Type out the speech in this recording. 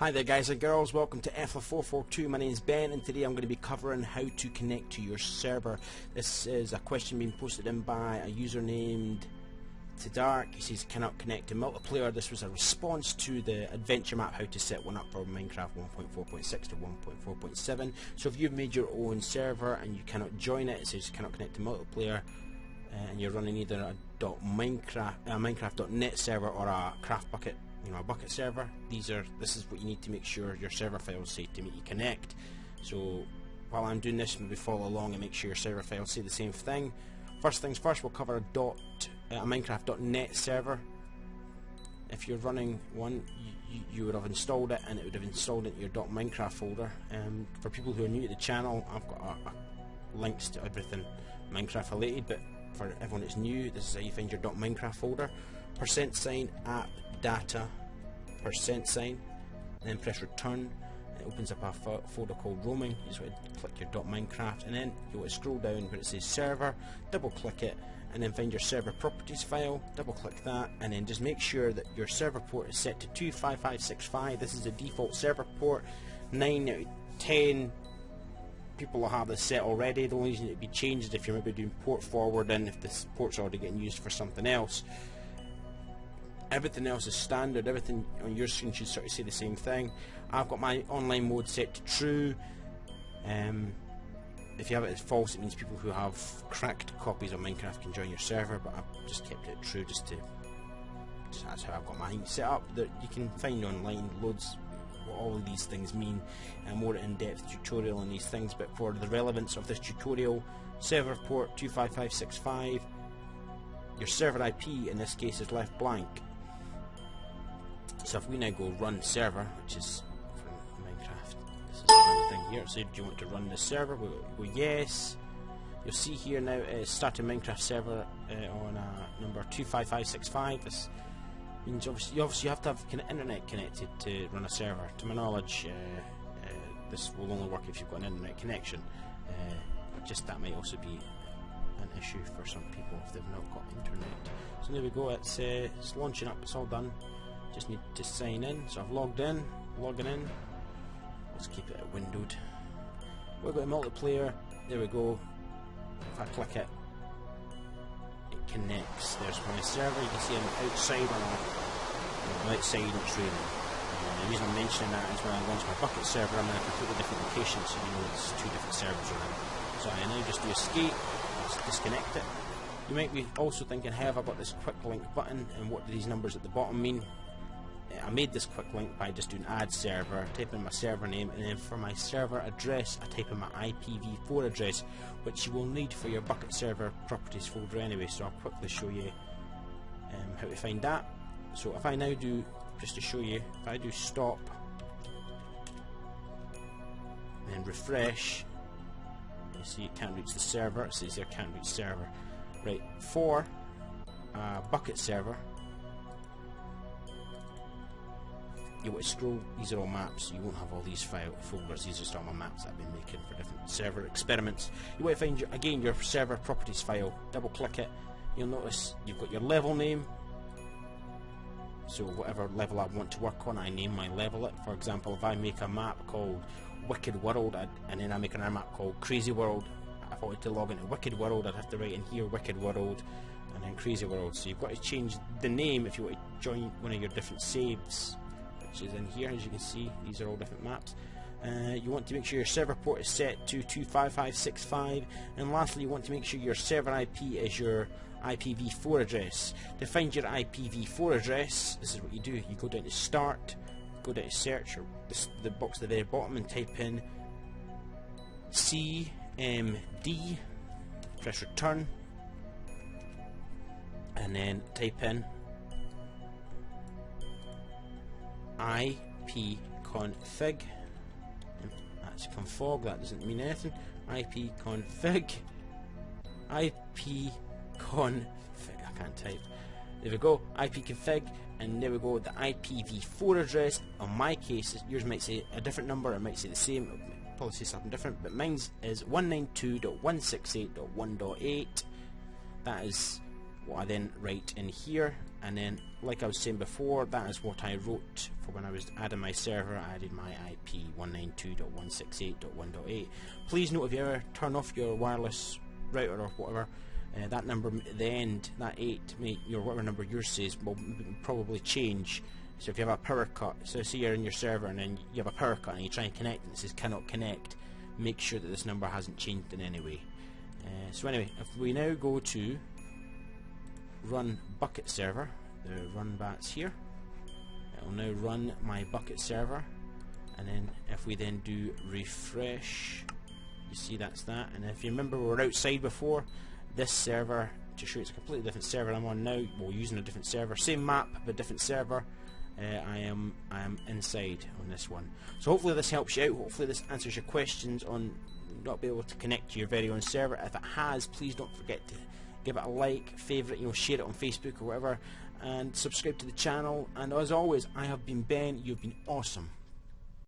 Hi there guys and girls, welcome to EFLA442. My name is Ben and today I'm going to be covering how to connect to your server. This is a question being posted in by a user named Dark. He says cannot connect to multiplayer. This was a response to the adventure map how to set one up for Minecraft 1.4.6 to 1.4.7. So if you've made your own server and you cannot join it, it says cannot connect to multiplayer uh, and you're running either a .minecraft, a Minecraft.net server or a CraftBukkit you know a Bukkit server. These are this is what you need to make sure your server files say to make you connect. So while I'm doing this maybe follow along and make sure your server files say the same thing. First things first we'll cover a dot uh, a minecraft.net server. If you're running one you, you, would have installed it and it would have installed it in your dot .minecraft folder. Um, for people who are new to the channel I've got links to everything Minecraft related but for everyone that's new this is how you find your .minecraft folder. Percent sign app data percent sign then press return. It opens up a folder called roaming. You just want to click your .minecraft and then you want to scroll down where it says server double click it and then find your server properties file double click that and then just make sure that your server port is set to 25565 this is the default server port 9 out of 10 people will have this set already. The only reason it would be changed if you're maybe doing port forwarding if this port's already getting used for something else. Everything else is standard. Everything on your screen should sort of say the same thing. I've got my online mode set to true. Um, if you have it as false it means people who have cracked copies of Minecraft can join your server but I've just kept it true just to just, that's how I've got mine set up that you can find online loads what all of these things mean a more in-depth tutorial on these things but for the relevance of this tutorial server port 25565 your server IP in this case is left blank so if we now go run server, which is from Minecraft, this is the thing here. So do you want to run the server? We'll go yes. You'll see here now it's starting Minecraft server uh, on uh, number 25565. This means obviously you, obviously have to have internet connected to run a server. To my knowledge, uh, uh, this will only work if you've got an internet connection. Uh, just that might also be an issue for some people if they've not got internet. So there we go. It's, uh, it's launching up. It's all done. Just need to sign in. So I've logged in, logging in. Let's keep it windowed. We've got multiplayer. There we go. If I click it connects. There's my server. You can see I'm outside on outside raining. Uh, the reason I'm mentioning that is when I launch my Bukkit server, I'm in a completely different location, so you know it's two different servers around. So I now just do escape, let's disconnect it. You might be also thinking, have I got this quick link button, and what do these numbers at the bottom mean? I made this quick link by just doing add server, type in my server name, and then for my server address, I type in my IPv4 address, which you will need for your Bukkit server properties folder anyway. So I'll quickly show you um, how to find that. So if I now do, just to show you, if I do stop and refresh, you see it can't reach the server. It says there can't reach server. Right, for uh, Bukkit server, you want to scroll, these are all maps, you won't have all these file folders, these are just all my maps that I've been making for different server experiments. You want to find, your, again, your server properties file, double click it, you'll notice you've got your level name, so whatever level I want to work on, I name my level it. For example, if I make a map called Wicked World, I'd, and then I make another map called Crazy World, if I wanted to log into Wicked World, I'd have to write in here Wicked World, and then Crazy World. So you've got to change the name if you want to join one of your different saves which is in here as you can see these are all different maps. Uh, you want to make sure your server port is set to 25565 and lastly you want to make sure your server IP is your IPv4 address. To find your IPv4 address this is what you do. You go down to start go down to search or this, the box at the very bottom and type in CMD press return. And then type in ipconfig that's config that doesn't mean anything. Ipconfig ipconfig I can't type. There we go. Ipconfig and there we go the IPv4 address. On my case yours might say a different number it might say the same. Probably say something different but mine is 192.168.1.8 that is what I then write in here. And then like I was saying before that is what I wrote for when I was adding my server. I added my IP 192.168.1.8 please note if you ever turn off your wireless router or whatever uh, that number at the end that 8 may, your whatever number yours says will probably change. So if you have a power cut so say you're in your server and then you have a power cut and you try and connect and it says cannot connect make sure that this number hasn't changed in any way. Uh, so anyway if we now go to run Bukkit server. The run bats here. It will now run my Bukkit server. And then if we then do refresh you see that's that. And if you remember we were outside before this server. To show it's a completely different server I'm on now. Well using a different server. Same map but different server. Uh, I am I am inside on this one. So hopefully this helps you out. Hopefully this answers your questions on not be able to connect to your very own server. If it has please don't forget to give it a like, favourite, you know, share it on Facebook or whatever, and subscribe to the channel. And as always, I have been Ben. You've been awesome.